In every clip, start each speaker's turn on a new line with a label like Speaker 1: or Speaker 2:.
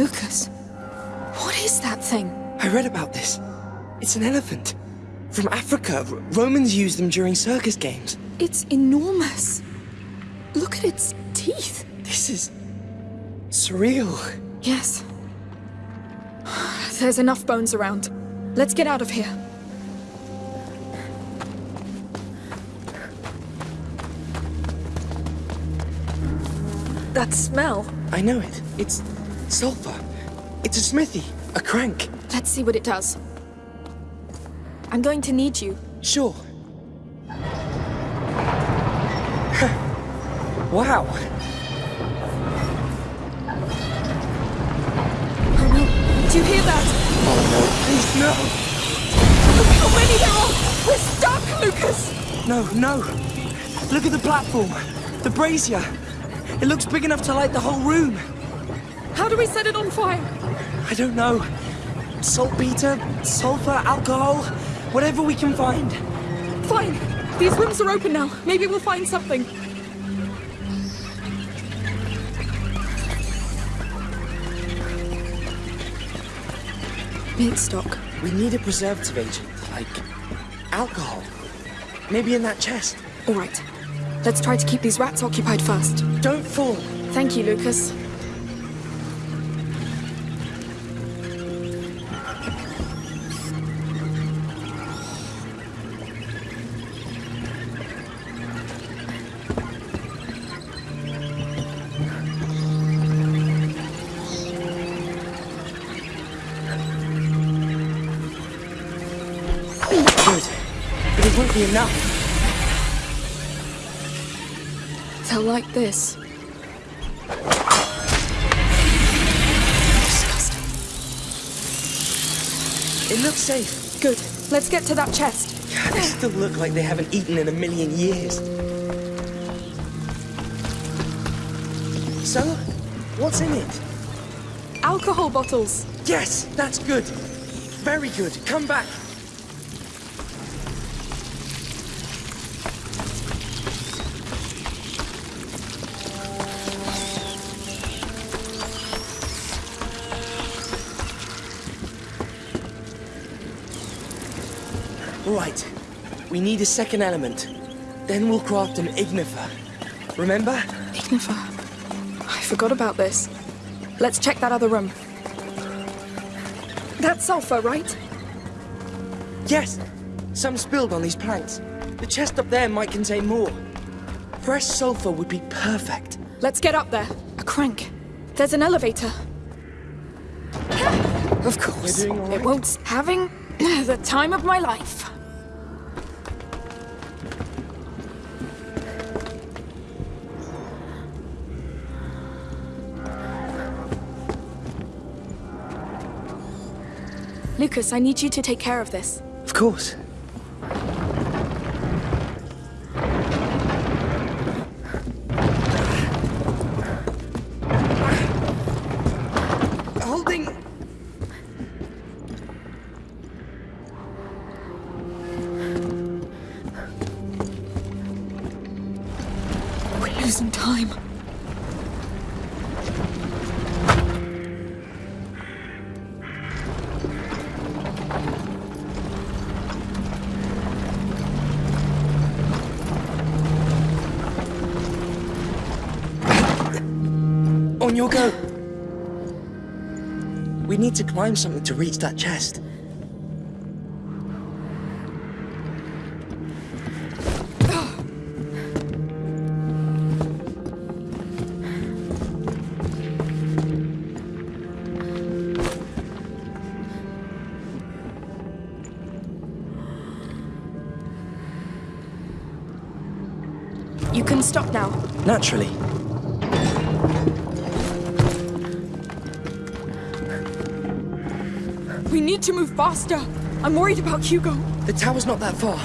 Speaker 1: Lucas, what is that thing?
Speaker 2: I read about this. It's an elephant. From Africa. R Romans used them during circus games.
Speaker 1: It's enormous. Look at its teeth.
Speaker 2: This is... surreal.
Speaker 1: Yes. There's enough bones around. Let's get out of here. That smell.
Speaker 2: I know it. It's sulfur. It's a smithy. A crank.
Speaker 1: Let's see what it does. I'm going to need you.
Speaker 2: Sure. wow.
Speaker 1: Oh no. Do you hear that?
Speaker 2: Oh no, please no.
Speaker 1: Look how many there are! We're stuck, Lucas!
Speaker 2: No, no. Look at the platform. The brazier. It looks big enough to light the whole room.
Speaker 1: How do we set it on fire?
Speaker 2: I don't know. Saltpeter, sulfur, alcohol, whatever we can find.
Speaker 1: Fine. These rooms are open now. Maybe we'll find something. Meat stock.
Speaker 2: We need a preservative agent, like alcohol. Maybe in that chest.
Speaker 1: All right. Let's try to keep these rats occupied first.
Speaker 2: Don't fall.
Speaker 1: Thank you, Lucas.
Speaker 2: But it won't be enough.
Speaker 1: They'll like this. Disgusting.
Speaker 2: It looks safe.
Speaker 1: Good. Let's get to that chest.
Speaker 2: They still look like they haven't eaten in a million years. So, what's in it?
Speaker 1: Alcohol bottles.
Speaker 2: Yes, that's good. Very good. Come back. We need a second element. Then we'll craft an ignifer. Remember?
Speaker 1: Ignifer. I forgot about this. Let's check that other room. That's sulfur, right?
Speaker 2: Yes. Some spilled on these planks. The chest up there might contain more. Fresh sulfur would be perfect.
Speaker 1: Let's get up there. A crank. There's an elevator. Of course.
Speaker 2: We're doing all
Speaker 1: It won't having the time of my life. Lucas, I need you to take care of this.
Speaker 2: Of course. On your go. We need to climb something to reach that chest.
Speaker 1: You can stop now.
Speaker 2: Naturally.
Speaker 1: Need to move faster. I'm worried about Hugo.
Speaker 2: The tower's not that far.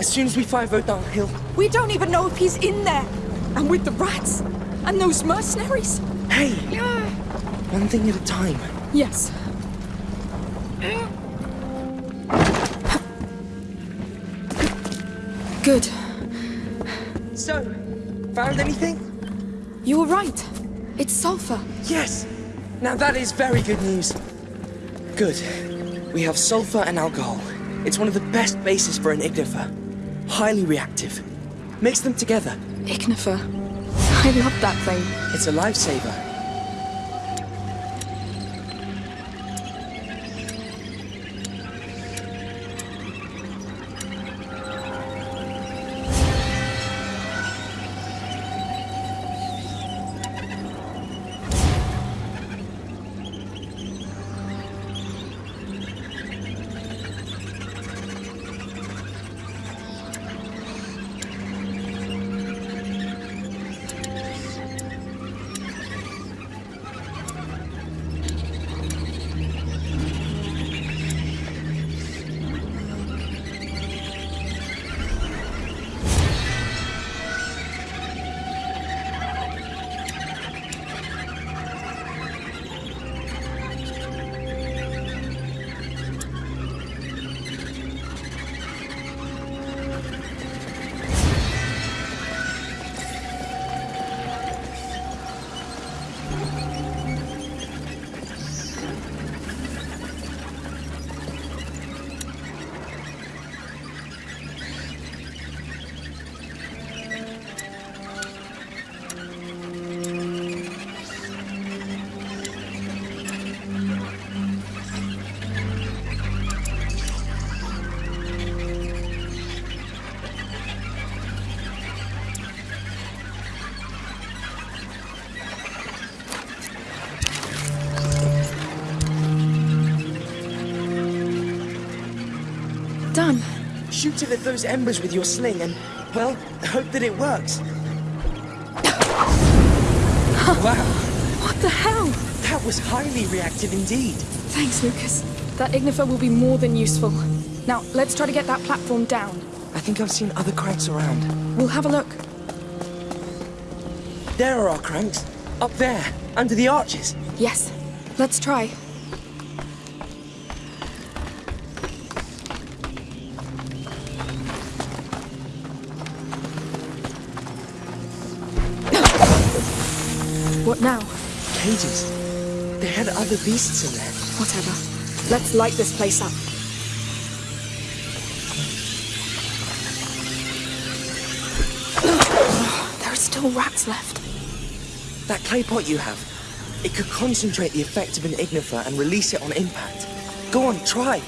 Speaker 2: As soon as we find Vaudin, he'll...
Speaker 1: We don't even know if he's in there. And with the rats. And those mercenaries.
Speaker 2: Hey! One thing at a time.
Speaker 1: Yes. Good.
Speaker 2: So, found anything?
Speaker 1: You were right. It's sulfur.
Speaker 2: Yes! Now that is very good news. Good. We have sulfur and alcohol. It's one of the best bases for an ignifer. Highly reactive. Mix them together.
Speaker 1: Ignifer. I love that thing.
Speaker 2: It's a lifesaver. Shoot it at those embers with your sling and, well, hope that it works. wow,
Speaker 1: What the hell?
Speaker 2: that was highly reactive indeed.
Speaker 1: Thanks, Lucas. That Ignifer will be more than useful. Now, let's try to get that platform down.
Speaker 2: I think I've seen other cranks around.
Speaker 1: We'll have a look.
Speaker 2: There are our cranks. Up there, under the arches.
Speaker 1: Yes. Let's try. What now?
Speaker 2: Cages. They had other beasts in there.
Speaker 1: Whatever. Let's light this place up. there are still rats left.
Speaker 2: That clay pot you have, it could concentrate the effect of an ignifer and release it on impact. Go on, try.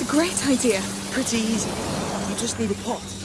Speaker 1: Was a great idea.
Speaker 2: Pretty easy. You just need a pot.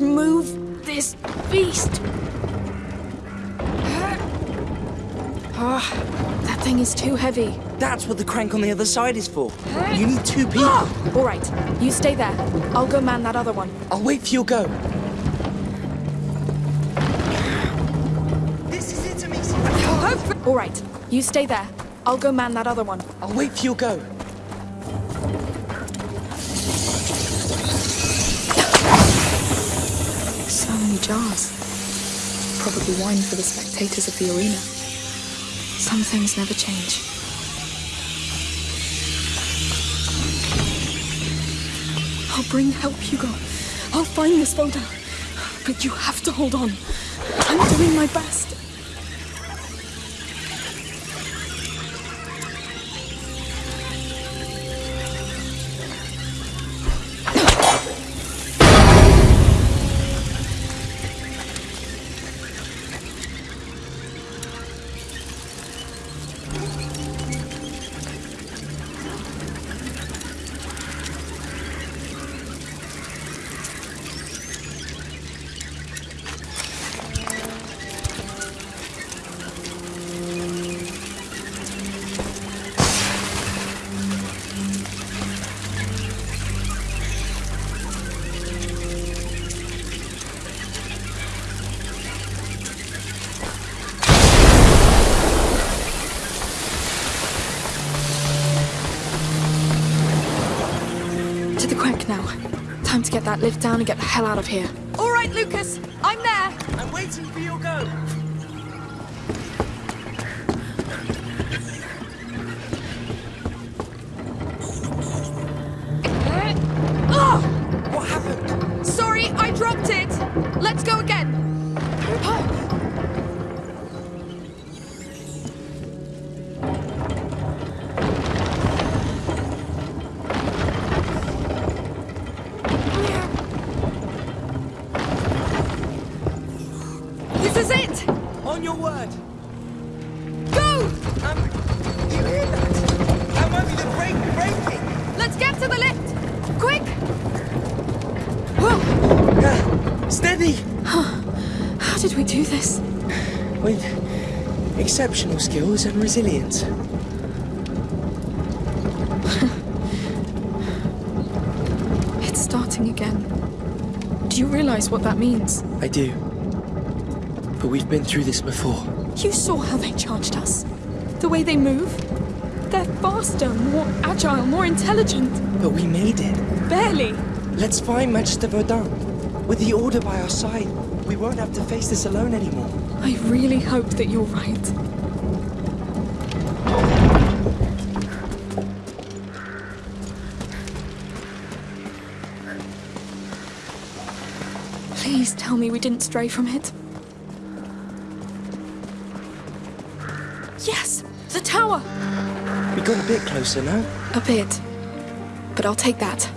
Speaker 1: Move this beast. Ah, that thing is too heavy.
Speaker 2: That's what the crank on the other side is for. You need two people.
Speaker 1: All right, you stay there. I'll go man that other one.
Speaker 2: I'll wait for your go. This is it.
Speaker 1: All right, you stay there. I'll go man that other one.
Speaker 2: I'll wait for your go.
Speaker 1: So many jars. Probably wine for the spectators of the arena. Some things never change. I'll bring help, Hugo. I'll find this photo. But you have to hold on. I'm doing my best. Now. Time to get that lift down and get the hell out of here.
Speaker 3: All right, Lucas, I'm there.
Speaker 2: I'm waiting for your go.
Speaker 3: Uh, oh,
Speaker 2: What happened?
Speaker 3: sorry, I dropped it. Let's go
Speaker 2: With exceptional skills and resilience.
Speaker 1: It's starting again. Do you realize what that means?
Speaker 2: I do. But we've been through this before.
Speaker 1: You saw how they charged us. The way they move. They're faster, more agile, more intelligent.
Speaker 2: But we made it.
Speaker 1: Barely.
Speaker 2: Let's find Magister Vaudin. With the Order by our side, we won't have to face this alone anymore.
Speaker 1: I really hope that you're right. Please tell me we didn't stray from it. Yes! The tower!
Speaker 2: We got a bit closer now.
Speaker 1: A bit. But I'll take that.